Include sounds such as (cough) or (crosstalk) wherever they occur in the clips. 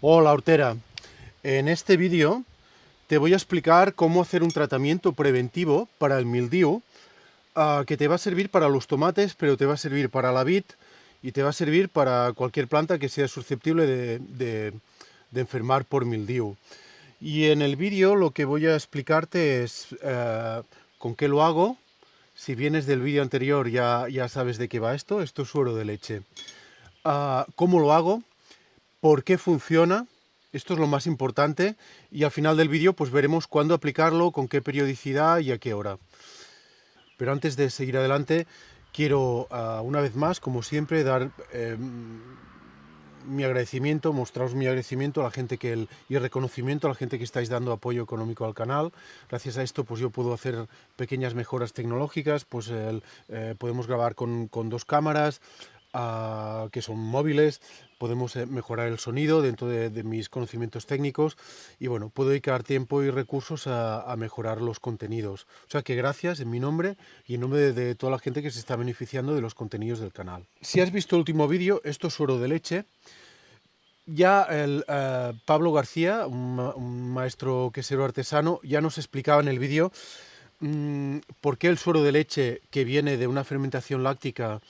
Hola hortera, en este vídeo te voy a explicar cómo hacer un tratamiento preventivo para el mildiu uh, que te va a servir para los tomates, pero te va a servir para la vid y te va a servir para cualquier planta que sea susceptible de, enfermar por mildiu. Y en el vídeo lo que voy a explicarte es uh, con qué lo hago. Si vienes del vídeo anterior ya, ya sabes de qué va esto, esto es suero de leche. Uh, ¿Cómo lo hago? Por qué funciona, esto es lo más importante, y al final del vídeo pues veremos cuándo aplicarlo, con qué periodicidad y a qué hora. Pero antes de seguir adelante, quiero uh, una vez más, como siempre, dar eh, mi agradecimiento, mostraros mi agradecimiento a la gente que el, y el reconocimiento a la gente que estáis dando apoyo económico al canal. Gracias a esto pues yo puedo hacer pequeñas mejoras tecnológicas, pues eh, podemos grabar con dos cámaras, uh, que son móviles, podemos eh, mejorar el sonido dentro de, mis conocimientos técnicos y bueno, puedo dedicar tiempo y recursos a, mejorar los contenidos. O sea que gracias en mi nombre y en nombre de, toda la gente que se está beneficiando de los contenidos del canal. Si has visto el último vídeo, esto es suero de leche. Ya el uh, Pablo García, un, maestro quesero artesano, ya nos explicaba en el vídeo mmm, por qué el suero de leche que viene de una fermentación láctica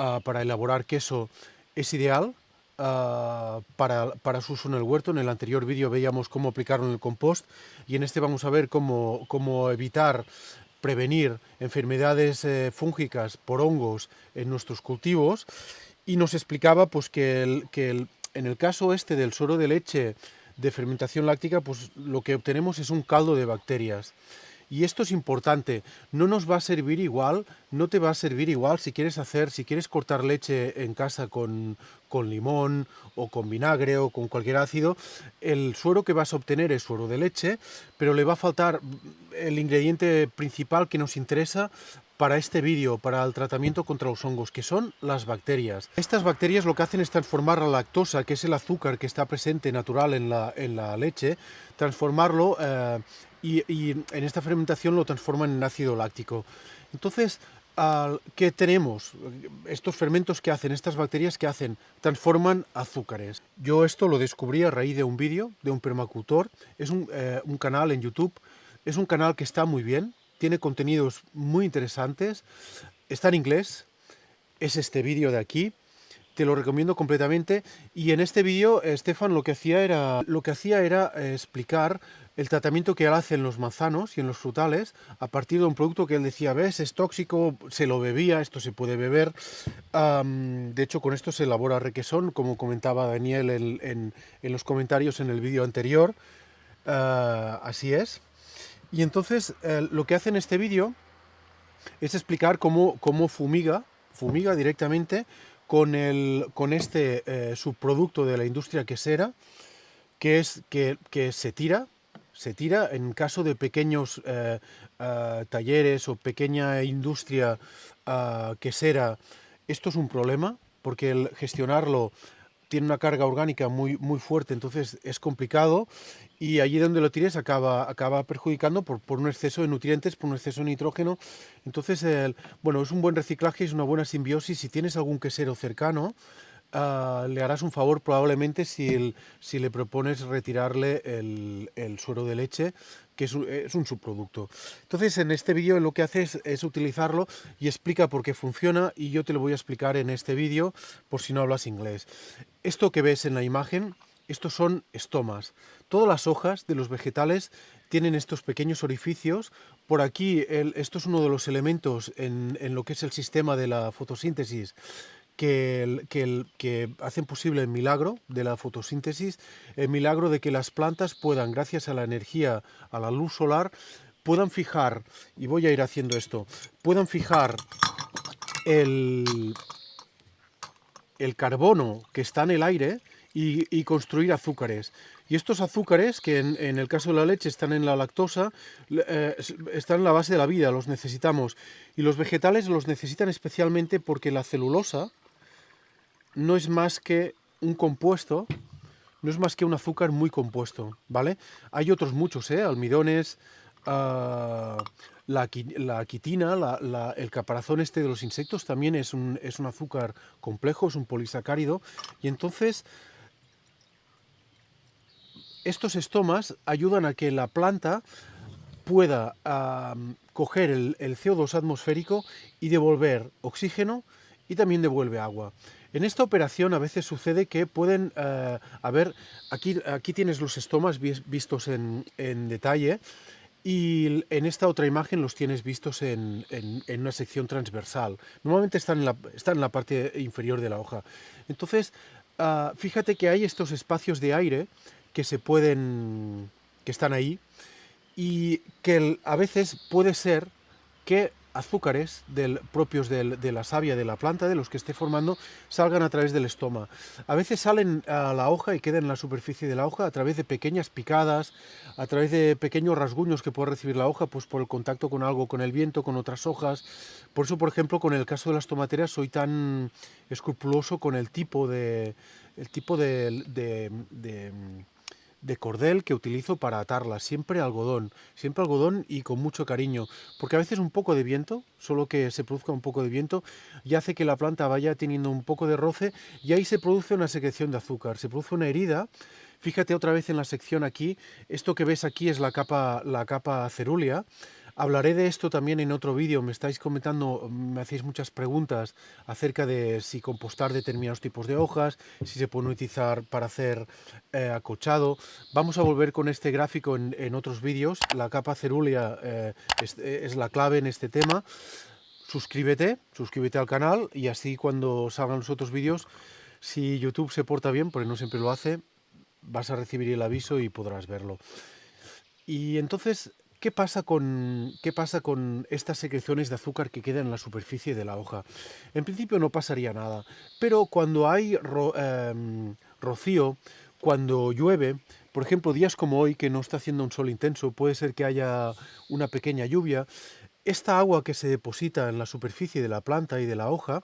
uh, para elaborar queso es ideal uh, para, para, su uso en el huerto. En el anterior vídeo veíamos cómo aplicarlo en el compost y en este vamos a ver cómo, cómo evitar prevenir enfermedades eh, fúngicas por hongos en nuestros cultivos y nos explicaba pues, que, el, que el, en el caso este del suero de leche de fermentación láctica, pues lo que obtenemos es un caldo de bacterias. Y esto es importante, no nos va a servir igual, no te va a servir igual si quieres hacer, si quieres cortar leche en casa con, con limón o con vinagre o con cualquier ácido, el suero que vas a obtener es suero de leche, pero le va a faltar el ingrediente principal que nos interesa para este vídeo, para el tratamiento contra los hongos, que son las bacterias. Estas bacterias lo que hacen es transformar la lactosa, que es el azúcar que está presente natural en la, en la leche, transformarlo eh, y, en esta fermentación lo transforman en ácido láctico. Entonces, ¿qué tenemos? Estos fermentos que hacen, estas bacterias que hacen, transforman azúcares. Yo esto lo descubrí a raíz de un vídeo de un permacultor, es un, eh, un canal en YouTube, es un canal que está muy bien, tiene contenidos muy interesantes, está en inglés, es este vídeo de aquí, te lo recomiendo completamente y en este vídeo Estefan lo que hacía era lo que hacía era eh, explicar el tratamiento que él hace en los manzanos y en los frutales a partir de un producto que él decía, ves, es tóxico, se lo bebía, esto se puede beber. De hecho, con esto se elabora requesón, como comentaba Daniel en, en, los comentarios en el vídeo anterior. Uh, así es. Y entonces eh, lo que hace en este vídeo es explicar cómo, cómo fumiga, fumiga directamente con, el, con este eh, subproducto de la industria quesera, que es que, que, se tira, se tira en caso de pequeños eh, uh, talleres o pequeña industria uh, quesera. Esto es un problema, porque el gestionarlo tiene una carga orgánica muy, muy fuerte, entonces es complicado y allí donde lo tires acaba, acaba perjudicando por, por un exceso de nutrientes, por un exceso de nitrógeno. Entonces, bueno, es un buen reciclaje, es una buena simbiosis. Si tienes algún quesero cercano, uh, le harás un favor probablemente si, si le propones retirarle el, suero de leche, que es un, subproducto. Entonces, en este vídeo lo que hace es, es, utilizarlo y explica por qué funciona y yo te lo voy a explicar en este vídeo por si no hablas inglés. Esto que ves en la imagen estos son estomas. Todas las hojas de los vegetales tienen estos pequeños orificios. Por aquí, esto es uno de los elementos en, lo que es el sistema de la fotosíntesis que, que, hacen posible el milagro de la fotosíntesis, el milagro de que las plantas puedan, gracias a la energía, a la luz solar, puedan fijar, y voy a ir haciendo esto, puedan fijar el, el carbono que está en el aire, y, construir azúcares. Y estos azúcares, que en, en, el caso de la leche están en la lactosa, eh, están en la base de la vida, los necesitamos. Y los vegetales los necesitan especialmente porque la celulosa no es más que un compuesto, no es más que un azúcar muy compuesto, ¿vale? Hay otros muchos, ¿eh? Almidones, uh, la, quitina, el caparazón este de los insectos también es un, es un azúcar complejo, es un polisacárido, y entonces estos estomas ayudan a que la planta pueda coger el, CO2 atmosférico y devolver oxígeno y también devuelve agua. En esta operación a veces sucede que pueden eh, haber, aquí, aquí tienes los estomas vistos en, detalle y en esta otra imagen los tienes vistos en, una sección transversal. Normalmente están en, la, están en la parte inferior de la hoja. Entonces, ah, fíjate que hay estos espacios de aire que se pueden, que están ahí, y que a veces puede ser que azúcares propios de la savia de la planta, de los que esté formando, salgan a través del estoma. A veces salen a la hoja y quedan en la superficie de la hoja a través de pequeñas picadas, a través de pequeños rasguños que puede recibir la hoja pues por el contacto con algo, con el viento, con otras hojas. Por eso, por ejemplo, con el caso de las tomateras soy tan escrupuloso con el tipo de, el tipo de de cordel que utilizo para atarlas, siempre algodón, siempre algodón y con mucho cariño, porque a veces un poco de viento, solo que se produzca un poco de viento, y hace que la planta vaya teniendo un poco de roce y ahí se produce una secreción de azúcar, se produce una herida, fíjate otra vez en la sección aquí, esto que ves aquí es la capa, la capa cerúlea, Hablaré de esto también en otro vídeo, me estáis comentando, me hacéis muchas preguntas acerca de si compostar determinados tipos de hojas, si se puede utilizar para hacer eh, acochado. Vamos a volver con este gráfico en, otros vídeos, la capa cerúlea eh, es, la clave en este tema. Suscríbete, suscríbete al canal y así cuando salgan los otros vídeos, si YouTube se porta bien, porque no siempre lo hace, vas a recibir el aviso y podrás verlo. Y entonces ¿Qué pasa, con, ¿Qué pasa con estas secreciones de azúcar que quedan en la superficie de la hoja? En principio no pasaría nada, pero cuando hay em, rocío, cuando llueve, por ejemplo, días como hoy que no está haciendo un sol intenso, puede ser que haya una pequeña lluvia, esta agua que se deposita en la superficie de la planta y de la hoja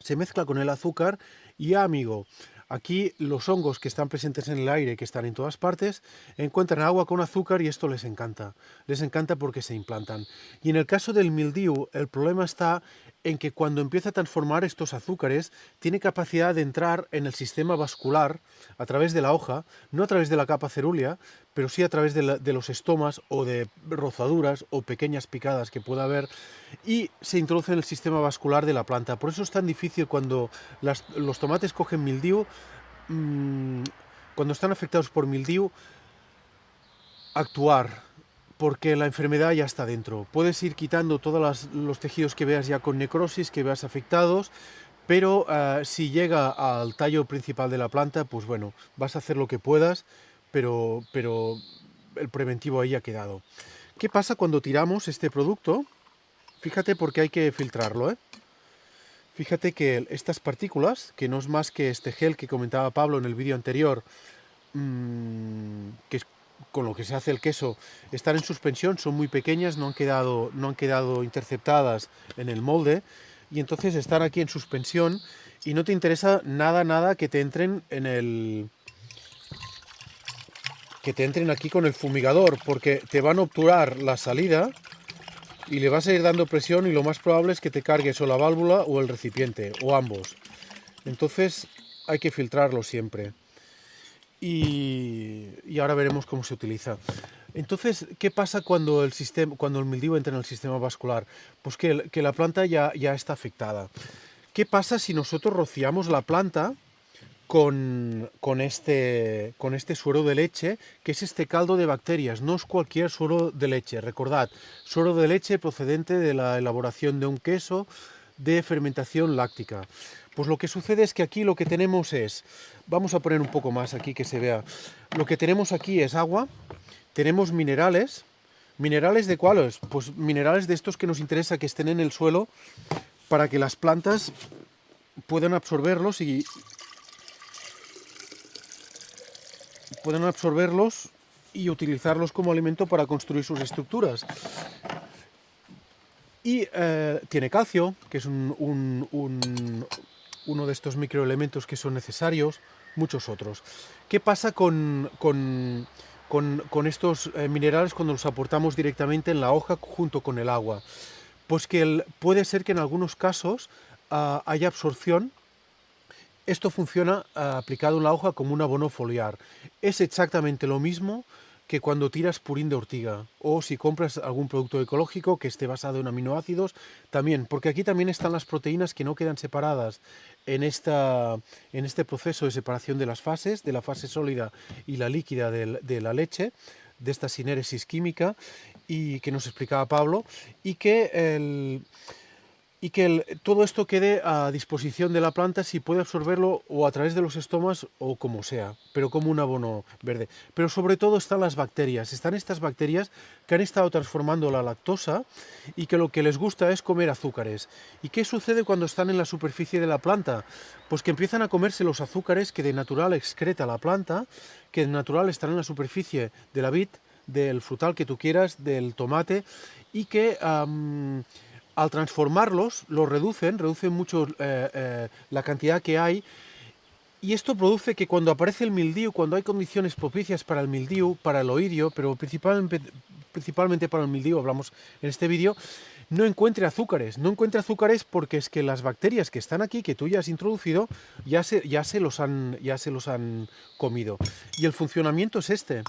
se mezcla con el azúcar y amigo, Aquí los hongos que están presentes en el aire, que están en todas partes, encuentran agua con azúcar y esto les encanta. Les encanta porque se implantan. Y en el caso del mildiu, el problema está en que cuando empieza a transformar estos azúcares, tiene capacidad de entrar en el sistema vascular a través de la hoja, no a través de la capa cerúlea, pero sí a través de, los estomas o de rozaduras o pequeñas picadas que pueda haber y se introduce en el sistema vascular de la planta. Por eso es tan difícil cuando los tomates cogen mildiu, mm, cuando están afectados por mildiu, actuar, porque la enfermedad ya está dentro. Puedes ir quitando todos los tejidos que veas ya con necrosis, que veas afectados, pero eh, si llega al tallo principal de la planta, pues bueno, vas a hacer lo que puedas, pero, pero el preventivo ahí ha quedado. ¿Qué pasa cuando tiramos este producto? Fíjate porque hay que filtrarlo, ¿eh? Fíjate que estas partículas, que no es más que este gel que comentaba Pablo en el vídeo anterior, mmm, que es con lo que se hace el queso, están en suspensión, son muy pequeñas, no han quedado, no han quedado interceptadas en el molde, y entonces están aquí en suspensión, y no te interesa nada, nada que te entren en el, que te entren aquí con el fumigador, porque te van a obturar la salida y le vas a ir dando presión y lo más probable es que te cargues o la válvula o el recipiente, o ambos. Entonces hay que filtrarlo siempre. Y, ahora veremos cómo se utiliza. Entonces, ¿qué pasa cuando el, sistema, cuando el mildiu entra en el sistema vascular? Pues que, la planta ya está afectada. ¿Qué pasa si nosotros rociamos la planta con, este, este suero de leche, que es este caldo de bacterias, no es cualquier suero de leche, recordad, suero de leche procedente de la elaboración de un queso de fermentación láctica. Pues lo que sucede es que aquí lo que tenemos es, vamos a poner un poco más aquí que se vea, lo que tenemos aquí es agua, tenemos minerales, minerales de cuáles, pues minerales de estos que nos interesa que estén en el suelo para que las plantas puedan absorberlos y, pueden absorberlos y utilizarlos como alimento para construir sus estructuras. Y eh, tiene calcio, que es uno de estos microelementos que son necesarios, muchos otros. ¿Qué pasa con, estos eh, minerales cuando los aportamos directamente en la hoja junto con el agua? Pues que puede ser que en algunos casos ah, haya absorción esto funciona aplicado en la hoja como un abono foliar. Es exactamente lo mismo que cuando tiras purín de ortiga o si compras algún producto ecológico que esté basado en aminoácidos, también, porque aquí también están las proteínas que no quedan separadas en, esta, en este proceso de separación de las fases, de la fase sólida y la líquida de, de la leche, de esta sinéresis química y que nos explicaba Pablo, y que el, y que todo esto quede a disposición de la planta si puede absorberlo o a través de los estomas o como sea, pero como un abono verde. Pero sobre todo están las bacterias, están estas bacterias que han estado transformando la lactosa y que lo que les gusta es comer azúcares. ¿Y qué sucede cuando están en la superficie de la planta? Pues que empiezan a comerse los azúcares que de natural excreta la planta, que de natural están en la superficie de la vid, del frutal que tú quieras, del tomate, y que al transformarlos, los reducen, reducen mucho eh, eh, la cantidad que hay, y esto produce que cuando aparece el mildiu, cuando hay condiciones propicias para el mildiu, para el oidio, pero principalmente, principalmente para el mildiu, hablamos en este vídeo, no encuentre azúcares. No encuentre azúcares porque es que las bacterias que están aquí, que tú ya has introducido, ya se, ya se, los, han, ya se los han comido. Y el funcionamiento es este.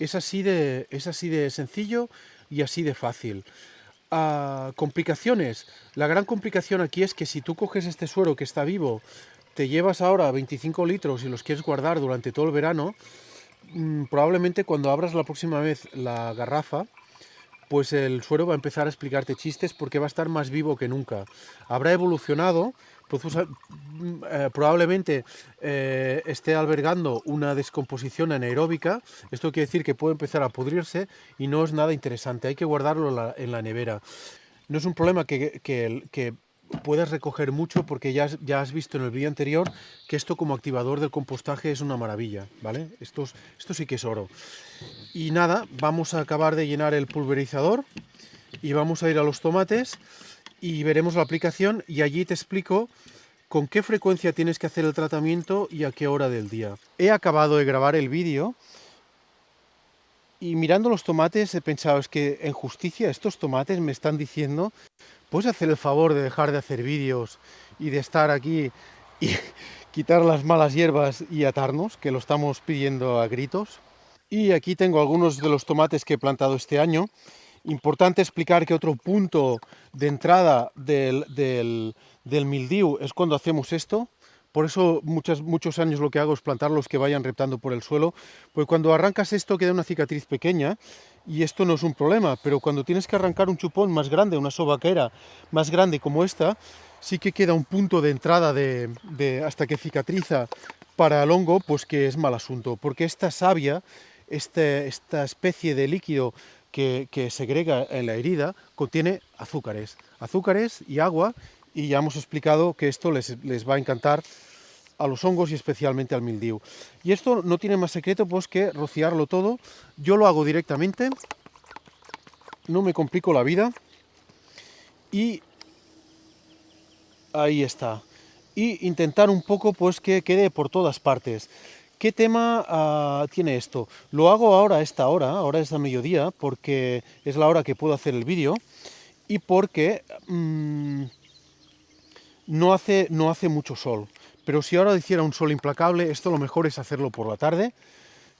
Es así de, es así de sencillo y así de fácil complicaciones. La gran complicación aquí es que si tú coges este suero que está vivo, te llevas ahora 25 litros y los quieres guardar durante todo el verano, mm, probablemente cuando abras la próxima vez la garrafa, pues el suero va a empezar a explicarte chistes porque va a estar más vivo que nunca. Habrá evolucionado, probablemente eh, esté albergando una descomposición anaeróbica. Esto quiere decir que puede empezar a pudrirse y no es nada interesante. Hay que guardarlo en la, nevera. No es un problema que, puedas recoger mucho porque ya, has visto en el vídeo anterior que esto como activador del compostaje es una maravilla, ¿vale? Esto sí que es oro. Y nada, vamos a acabar de llenar el pulverizador y vamos a ir a los tomates y veremos la aplicación y allí te explico con qué frecuencia tienes que hacer el tratamiento y a qué hora del día. He acabado de grabar el vídeo y mirando los tomates he pensado, es que en justicia estos tomates me están diciendo, ¿puedes hacer el favor de dejar de hacer vídeos y de estar aquí y (laughs) quitar las malas hierbas y atarnos, que lo estamos pidiendo a gritos? Y aquí tengo algunos de los tomates que he plantado este año Importante explicar que otro punto de entrada del, del, mildiu es cuando hacemos esto. Por eso muchos, años lo que hago es plantarlos que vayan reptando por el suelo. Porque cuando arrancas esto queda una cicatriz pequeña y esto no es un problema. Pero cuando tienes que arrancar un chupón más grande, una sobaquera más grande como esta, sí que queda un punto de entrada de, de, hasta que cicatriza para el hongo, pues que es mal asunto. Porque esta savia, este, esta especie de líquido que, segrega en la herida contiene azúcares, azúcares y agua, y ya hemos explicado que esto les, va a encantar a los hongos y especialmente al mildiu. Y esto no tiene más secreto pues que rociarlo todo. Yo lo hago directamente, no me complico la vida y ahí está. Y intentar un poco pues que quede por todas partes. ¿Qué tema ah, tiene esto? Lo hago ahora a esta hora, ahora es a mediodía, porque es la hora que puedo hacer el vídeo y porque mm, no, hace, no hace mucho sol. Pero si ahora hiciera un sol implacable, esto lo mejor es hacerlo por la tarde,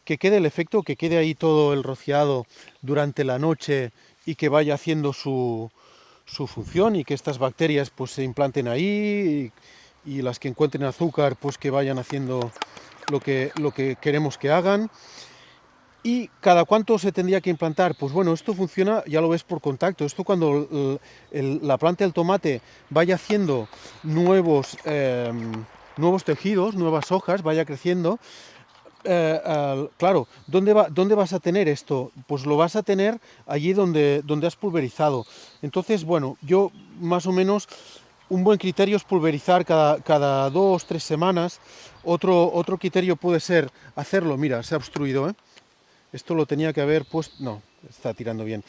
que quede el efecto, que quede ahí todo el rociado durante la noche y que vaya haciendo su, su función y que estas bacterias pues se implanten ahí y, y las que encuentren azúcar pues que vayan haciendo lo que, lo que queremos que hagan. ¿Y cada cuánto se tendría que implantar? Pues bueno, esto funciona, ya lo ves por contacto. Esto cuando la planta del tomate vaya haciendo nuevos, em, nuevos tejidos, nuevas hojas, vaya creciendo, eh, claro, ¿dónde, va, ¿dónde vas a tener esto? Pues lo vas a tener allí donde, donde has pulverizado. Entonces, bueno, yo más o menos un buen criterio es pulverizar cada, cada dos, tres semanas. Otro, otro criterio puede ser hacerlo, mira, se ha obstruido, ¿eh? Esto lo tenía que haber puesto, no, está tirando bien.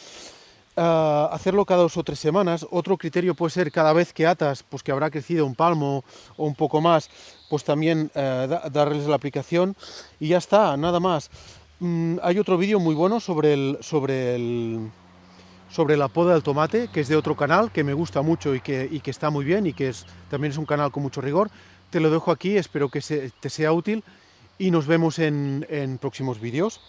Ah, hacerlo cada dos o tres semanas. Otro criterio puede ser cada vez que atas, pues que habrá crecido un palmo o un poco más, pues también eh, darles la aplicación. Y ya está, nada más. Mm, hay otro vídeo muy bueno sobre el, sobre el, sobre la poda del tomate, que es de otro canal, que me gusta mucho y que, y que está muy bien y que es, también es un canal con mucho rigor. Te lo dejo aquí, espero que te sea útil y nos vemos en, en próximos vídeos.